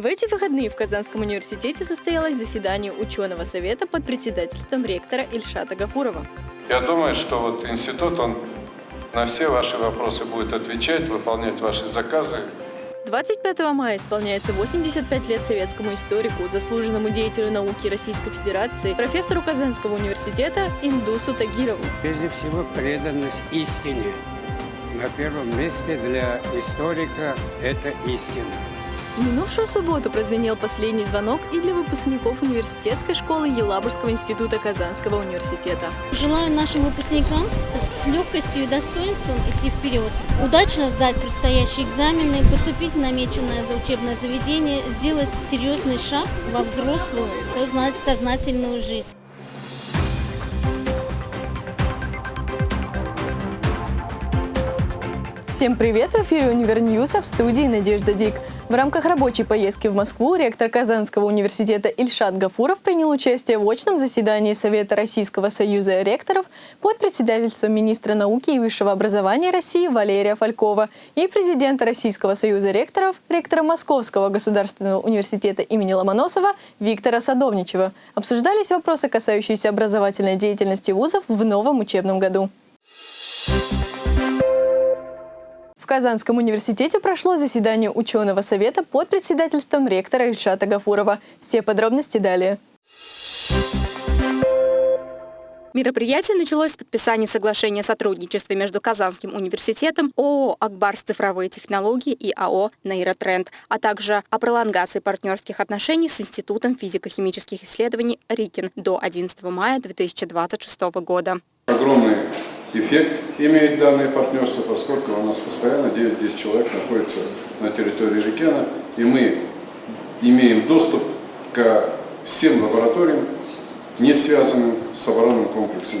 В эти выходные в Казанском университете состоялось заседание ученого совета под председательством ректора Ильшата Гафурова. Я думаю, что вот институт, он на все ваши вопросы будет отвечать, выполнять ваши заказы. 25 мая исполняется 85 лет советскому историку, заслуженному деятелю науки Российской Федерации, профессору Казанского университета Индусу Тагирову. Прежде всего, преданность истине. На первом месте для историка это истина. Минувшую субботу прозвенел последний звонок и для выпускников университетской школы Елабужского института Казанского университета. Желаю нашим выпускникам с легкостью и достоинством идти вперед, удачно сдать предстоящие экзамены, поступить в намеченное за учебное заведение, сделать серьезный шаг во взрослую, сознательную жизнь. Всем привет! В эфире Univer News'а в студии Надежда Дик. В рамках рабочей поездки в Москву ректор Казанского университета Ильшат Гафуров принял участие в очном заседании Совета Российского союза ректоров под председательством министра науки и высшего образования России Валерия Фалькова и президента Российского союза ректоров, ректора Московского государственного университета имени Ломоносова Виктора Садовничева. Обсуждались вопросы, касающиеся образовательной деятельности вузов в новом учебном году. Казанском университете прошло заседание ученого совета под председательством ректора Ильшата Гафурова. Все подробности далее. Мероприятие началось с подписания соглашения о сотрудничестве между Казанским университетом, ООО «Акбарс цифровые технологии» и АО «Нейротренд», а также о пролонгации партнерских отношений с Институтом физико-химических исследований РИКИН до 11 мая 2026 года. Огромный эффект имеет данное партнерство, поскольку у нас постоянно 9-10 человек находится на территории Рикена, и мы имеем доступ к всем лабораториям, не связанным с оборонным комплексом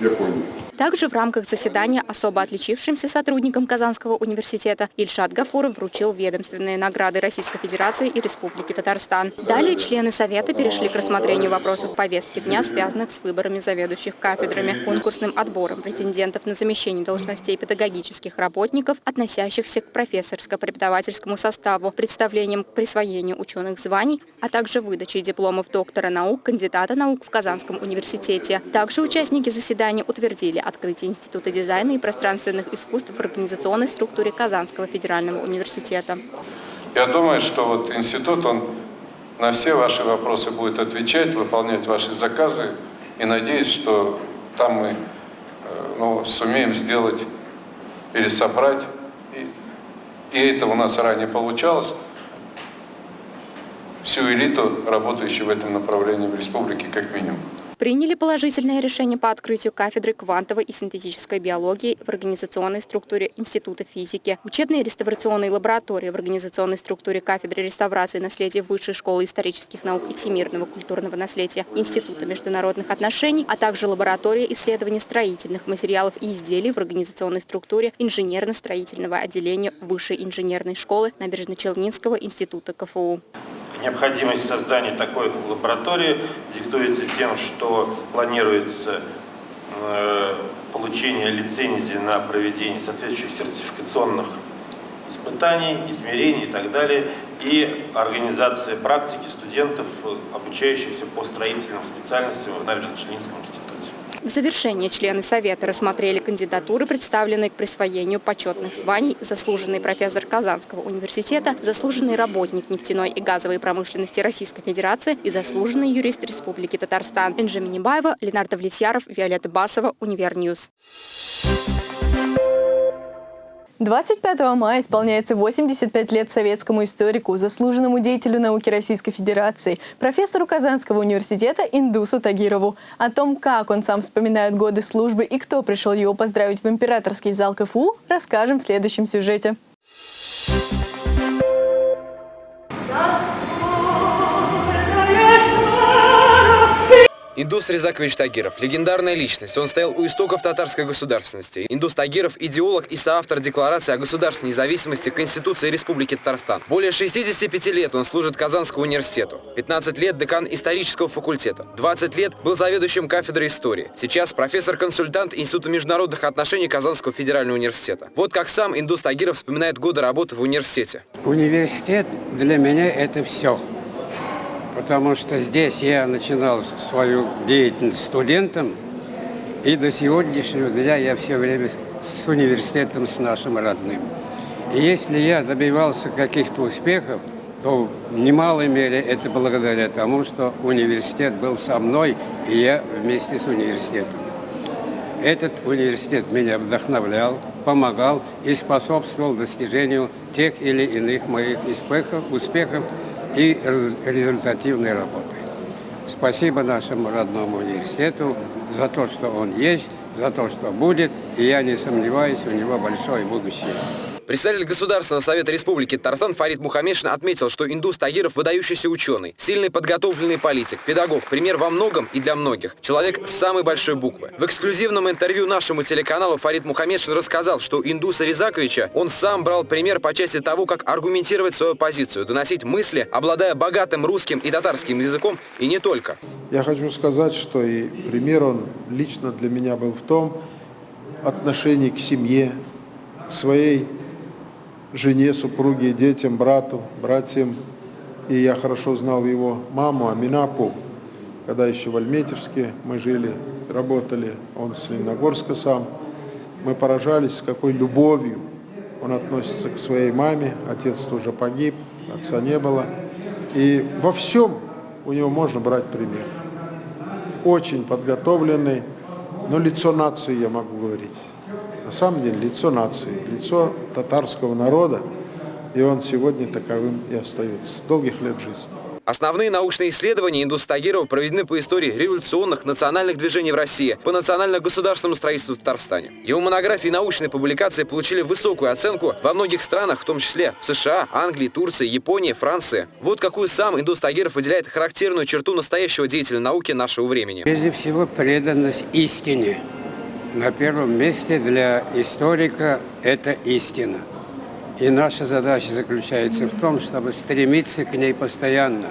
Японии. Также в рамках заседания особо отличившимся сотрудникам Казанского университета Ильшат Гафуров вручил ведомственные награды Российской Федерации и Республики Татарстан. Далее члены Совета перешли к рассмотрению вопросов повестки дня, связанных с выборами заведующих кафедрами, конкурсным отбором претендентов на замещение должностей педагогических работников, относящихся к профессорско-преподавательскому составу, представлением к присвоению ученых званий, а также выдачей дипломов доктора наук, кандидата наук в Казанском университете. Также участники заседания утвердили открытие Института дизайна и пространственных искусств в организационной структуре Казанского федерального университета. Я думаю, что вот институт, он на все ваши вопросы будет отвечать, выполнять ваши заказы. И надеюсь, что там мы э, ну, сумеем сделать, пересобрать. И, и это у нас ранее получалось. Всю элиту, работающую в этом направлении в республике, как минимум приняли положительное решение по открытию кафедры квантовой и синтетической биологии в организационной структуре Института физики, учебной реставрационной лаборатории в организационной структуре кафедры реставрации наследия Высшей школы исторических наук и всемирного культурного наследия Института международных отношений, а также лаборатория исследований строительных материалов и изделий в организационной структуре инженерно-строительного отделения Высшей инженерной школы Набережно-Челнинского института КФУ. Необходимость создания такой лаборатории диктуется тем, что планируется э, получение лицензии на проведение соответствующих сертификационных испытаний, измерений и так далее, и организация практики студентов, обучающихся по строительным специальностям в Набережно-Челнинском институте. В завершение члены Совета рассмотрели кандидатуры, представленные к присвоению почетных званий заслуженный профессор Казанского университета, заслуженный работник нефтяной и газовой промышленности Российской Федерации и заслуженный юрист Республики Татарстан. Энджи Минибаева, Ленардо Влетьяров, Виолетта Басова, Univer News. 25 мая исполняется 85 лет советскому историку, заслуженному деятелю науки Российской Федерации, профессору Казанского университета Индусу Тагирову. О том, как он сам вспоминает годы службы и кто пришел его поздравить в императорский зал КФУ, расскажем в следующем сюжете. Индус Резакович Тагиров – легендарная личность. Он стоял у истоков татарской государственности. Индус Тагиров – идеолог и соавтор Декларации о государственной независимости Конституции Республики Татарстан. Более 65 лет он служит Казанскому университету. 15 лет – декан исторического факультета. 20 лет был заведующим кафедрой истории. Сейчас профессор-консультант Института международных отношений Казанского федерального университета. Вот как сам Индус Тагиров вспоминает годы работы в университете. Университет для меня это все потому что здесь я начинал свою деятельность студентом, и до сегодняшнего дня я все время с университетом, с нашим родным. И если я добивался каких-то успехов, то в немалой мере это благодаря тому, что университет был со мной, и я вместе с университетом. Этот университет меня вдохновлял, помогал и способствовал достижению тех или иных моих успехов, успехов и результативной работы. Спасибо нашему родному университету за то, что он есть, за то, что будет, и я не сомневаюсь, у него большое будущее. Представитель Государственного совета Республики Татарстан Фарид Мухаммедшин отметил, что Индус Тагиров – выдающийся ученый, сильный подготовленный политик, педагог, пример во многом и для многих, человек с самой большой буквы. В эксклюзивном интервью нашему телеканалу Фарид Мухаммедшин рассказал, что Индуса Резаковича он сам брал пример по части того, как аргументировать свою позицию, доносить мысли, обладая богатым русским и татарским языком, и не только. Я хочу сказать, что и пример он лично для меня был в том отношении к семье, к своей жене, супруге, детям, брату, братьям. И я хорошо знал его маму, Аминапу, когда еще в Альметьевске мы жили, работали, он с Лениногорска сам. Мы поражались, с какой любовью он относится к своей маме. Отец тоже погиб, отца не было. И во всем у него можно брать пример. Очень подготовленный, но лицо нации, я могу говорить на самом деле лицо нации, лицо татарского народа, и он сегодня таковым и остается. Долгих лет жизни. Основные научные исследования Индуса Тагирова проведены по истории революционных национальных движений в России, по национально-государственному строительству в Татарстане. Его монографии и научные публикации получили высокую оценку во многих странах, в том числе в США, Англии, Турции, Японии, Франции. Вот какую сам Индус Тагиров выделяет характерную черту настоящего деятеля науки нашего времени. Прежде всего, преданность истине. На первом месте для историка это истина. И наша задача заключается в том, чтобы стремиться к ней постоянно.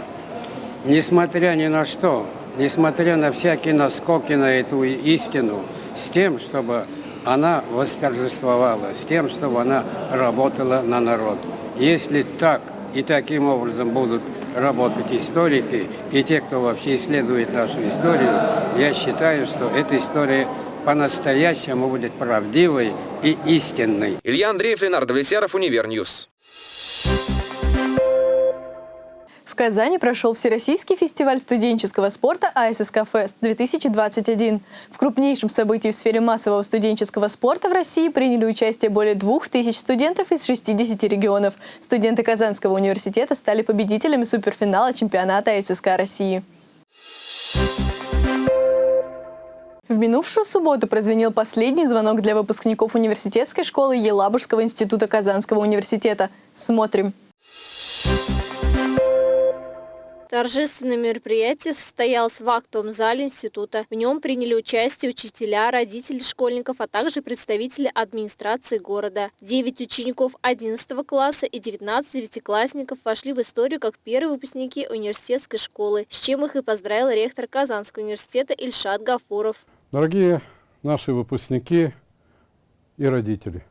Несмотря ни на что, несмотря на всякие наскоки на эту истину, с тем, чтобы она восторжествовала, с тем, чтобы она работала на народ. Если так и таким образом будут работать историки и те, кто вообще исследует нашу историю, я считаю, что эта история по-настоящему будет правдивой и истинной. Илья Андреев, Ленардо Влесяров, Univer News. В Казани прошел Всероссийский фестиваль студенческого спорта АССК Фест-2021. В крупнейшем событии в сфере массового студенческого спорта в России приняли участие более двух тысяч студентов из 60 регионов. Студенты Казанского университета стали победителями суперфинала чемпионата АССК России. В минувшую субботу прозвенел последний звонок для выпускников университетской школы Елабужского института Казанского университета. Смотрим. Торжественное мероприятие состоялось в актовом зале института. В нем приняли участие учителя, родители школьников, а также представители администрации города. Девять учеников 11 класса и 19 девятиклассников вошли в историю как первые выпускники университетской школы, с чем их и поздравил ректор Казанского университета Ильшат Гафуров. Дорогие наши выпускники и родители,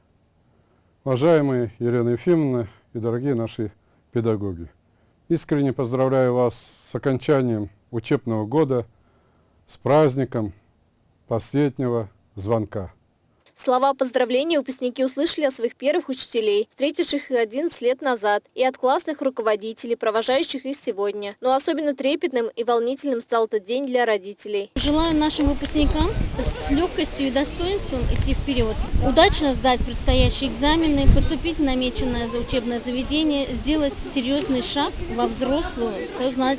уважаемые Елена Ефимовна и дорогие наши педагоги, искренне поздравляю вас с окончанием учебного года, с праздником последнего звонка. Слова поздравления выпускники услышали от своих первых учителей, встретивших их 11 лет назад, и от классных руководителей, провожающих их сегодня. Но особенно трепетным и волнительным стал этот день для родителей. Желаю нашим выпускникам с легкостью и достоинством идти вперед, удачно сдать предстоящие экзамены, поступить в намеченное за учебное заведение, сделать серьезный шаг во взрослую,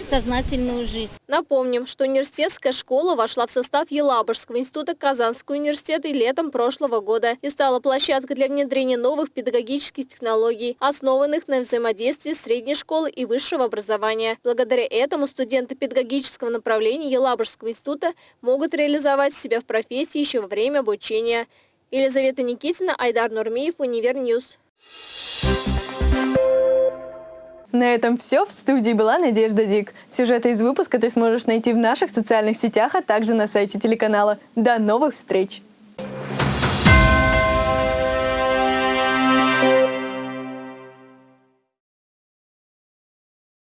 сознательную жизнь. Напомним, что университетская школа вошла в состав Елабужского института Казанского университета и летом прошлого прошлого года и стала площадкой для внедрения новых педагогических технологий, основанных на взаимодействии средней школы и высшего образования. Благодаря этому студенты педагогического направления Елабужского института могут реализовать себя в профессии еще во время обучения. Елизавета Никитина, Айдар Нурмиев, Univer News. На этом все. В студии была Надежда Дик. Сюжеты из выпуска ты сможешь найти в наших социальных сетях, а также на сайте телеканала. До новых встреч!